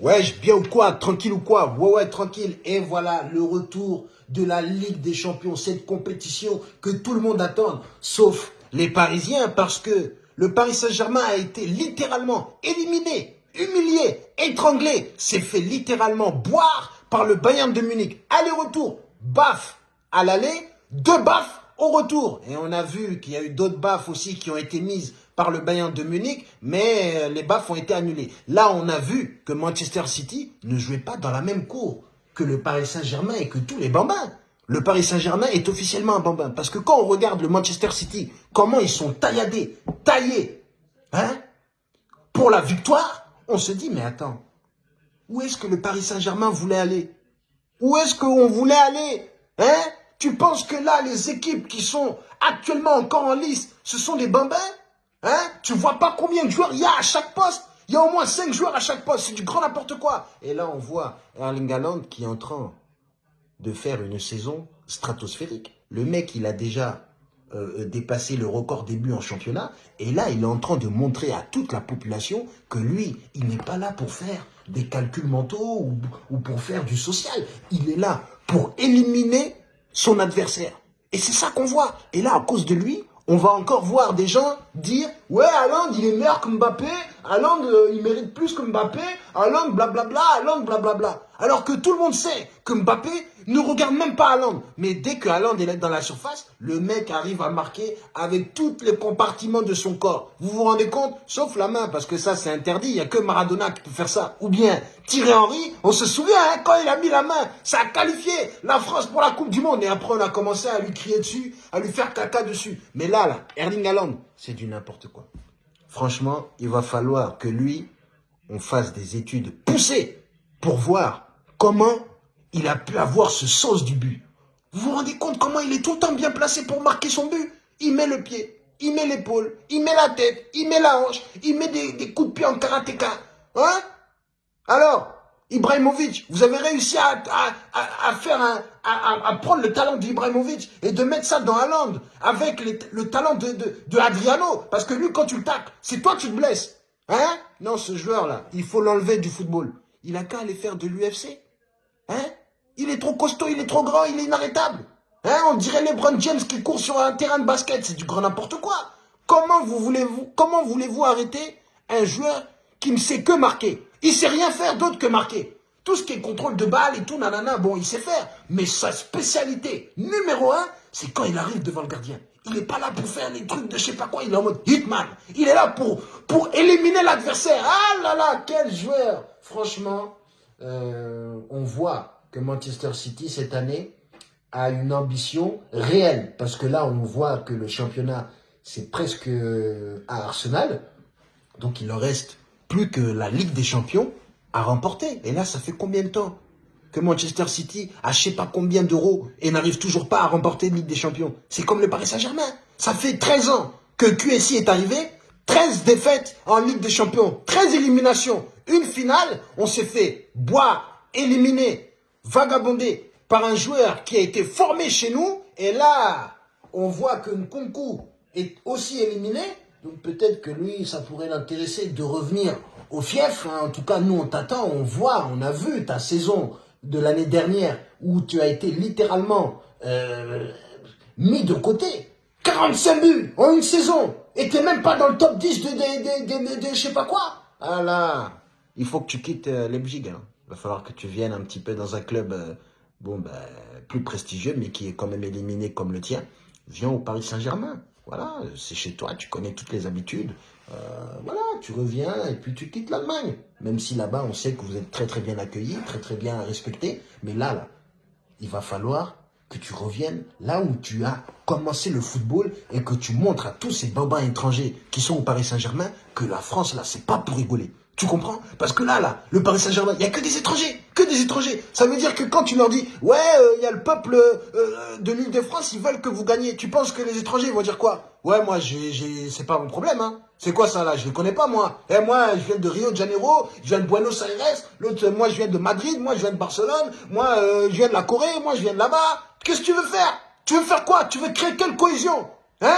Ouais, bien ou quoi Tranquille ou quoi? Ouais, ouais, tranquille. Et voilà, le retour de la Ligue des Champions, cette compétition que tout le monde attend, sauf les Parisiens, parce que le Paris Saint-Germain a été littéralement éliminé, humilié, étranglé, s'est fait littéralement boire par le Bayern de Munich. Aller-retour, baf à l'aller, deux baffes au retour. Et on a vu qu'il y a eu d'autres baffes aussi qui ont été mises par le Bayern de Munich, mais euh, les baffes ont été annulées. Là, on a vu que Manchester City ne jouait pas dans la même cour que le Paris Saint-Germain et que tous les bambins. Le Paris Saint-Germain est officiellement un bambin. Parce que quand on regarde le Manchester City, comment ils sont tailladés, taillés, hein, pour la victoire, on se dit, mais attends, où est-ce que le Paris Saint-Germain voulait aller? Où est-ce qu'on voulait aller Hein? Tu penses que là, les équipes qui sont actuellement encore en lice, ce sont des bambins Hein? Tu vois pas combien de joueurs il y a à chaque poste? Il y a au moins 5 joueurs à chaque poste. C'est du grand n'importe quoi. Et là, on voit Erling Haaland qui est en train de faire une saison stratosphérique. Le mec, il a déjà euh, dépassé le record des buts en championnat. Et là, il est en train de montrer à toute la population que lui, il n'est pas là pour faire des calculs mentaux ou pour faire du social. Il est là pour éliminer son adversaire. Et c'est ça qu'on voit. Et là, à cause de lui, on va encore voir des gens dire « Ouais, Haaland, il est meilleur que Mbappé. Haaland, euh, il mérite plus que Mbappé. Haaland, blablabla. Haaland, blablabla. » Alors que tout le monde sait que Mbappé ne regarde même pas Haaland. Mais dès que est dans la surface, le mec arrive à marquer avec tous les compartiments de son corps. Vous vous rendez compte? Sauf la main, parce que ça, c'est interdit. Il n'y a que Maradona qui peut faire ça. Ou bien Thierry Henry, on se souvient, hein, quand il a mis la main, ça a qualifié la France pour la Coupe du Monde. Et après, on a commencé à lui crier dessus, à lui faire caca dessus. Mais là, là, Erling Haaland, c'est du n'importe quoi. Franchement, il va falloir que lui, on fasse des études poussées pour voir comment il a pu avoir ce sens du but. Vous vous rendez compte comment il est tout le temps bien placé pour marquer son but? Il met le pied, il met l'épaule, il met la tête, il met la hanche, il met des, coups de pied en karatéka. Hein? Alors, Ibrahimovic, vous avez réussi à, faire à, prendre le talent d'Ibrahimovic et de mettre ça dans Haaland avec le talent de, Adriano. Parce que lui, quand tu le tapes, c'est toi qui te blesses. Hein? Non, ce joueur-là, il faut l'enlever du football. Il a qu'à aller faire de l'UFC. Hein? Il est trop costaud, il est trop grand, il est inarrêtable. Hein? On dirait LeBron James qui court sur un terrain de basket, c'est du grand n'importe quoi. Comment vous voulez-vous comment voulez-vous arrêter un joueur qui ne sait que marquer? Il sait rien faire d'autre que marquer. Tout ce qui est contrôle de balle et tout, nanana, bon, il sait faire. Mais sa spécialité numéro un, c'est quand il arrive devant le gardien. Il n'est pas là pour faire des trucs de je sais pas quoi, il est en mode hitman. Il est là pour, éliminer l'adversaire. Ah là là, quel joueur Franchement, euh, on voit que Manchester City, cette année, a une ambition réelle. Parce que là, on voit que le championnat, c'est presque à Arsenal. Donc, il leur reste plus que la Ligue des Champions à remporter. Et là, ça fait combien de temps que Manchester City a je sais pas combien d'euros et n'arrive toujours pas à remporter la Ligue des Champions? C'est comme le Paris Saint-Germain. Ça fait 13 ans que QSI est arrivé 13 défaites en Ligue des Champions, 13 éliminations, une finale, on s'est fait boire, éliminer, vagabonder par un joueur qui a été formé chez nous. Et là, on voit que Nkunku est aussi éliminé. Donc peut-être que lui, ça pourrait l'intéresser de revenir au fief. Hein. En tout cas, nous, on t'attend, on voit, on a vu ta saison de l'année dernière où tu as été littéralement euh, mis de côté. 45 buts en une saison et t'es même pas dans le top 10 de, de, de, je sais pas quoi. Ah là, il faut que tu quittes euh, Leipzig. Hein. Il va falloir que tu viennes un petit peu dans un club euh, bah, plus prestigieux, mais qui est quand même éliminé comme le tien. Viens au Paris Saint-Germain. Voilà, c'est chez toi, tu connais toutes les habitudes. Euh, voilà, tu reviens et puis tu quittes l'Allemagne. Même si là-bas, on sait que vous êtes très très bien accueillis, très très bien respectés. Mais là, il va falloir que tu reviennes là où tu as commencé le football et que tu montres à tous ces bambins étrangers qui sont au Paris Saint-Germain que la France, là, c'est pas pour rigoler. Tu comprends? Parce que là, là, le Paris Saint-Germain, il n'y a que des étrangers, que des étrangers. Ça veut dire que quand tu leur dis, ouais, euh, il y a le peuple euh, de l'île de France, ils veulent que vous gagniez. Tu penses que les étrangers vont dire quoi? Ouais, moi, c'est pas mon problème, hein. C'est quoi ça là? Je les connais pas moi. Eh, moi, je viens de Rio de Janeiro, je viens de Buenos Aires, l'autre, moi, je viens de Madrid, moi, je viens de Barcelone, moi, euh, je viens de la Corée, moi, je viens de là-bas. Qu'est-ce que tu veux faire? Tu veux faire quoi? Tu veux créer quelle cohésion? Hein?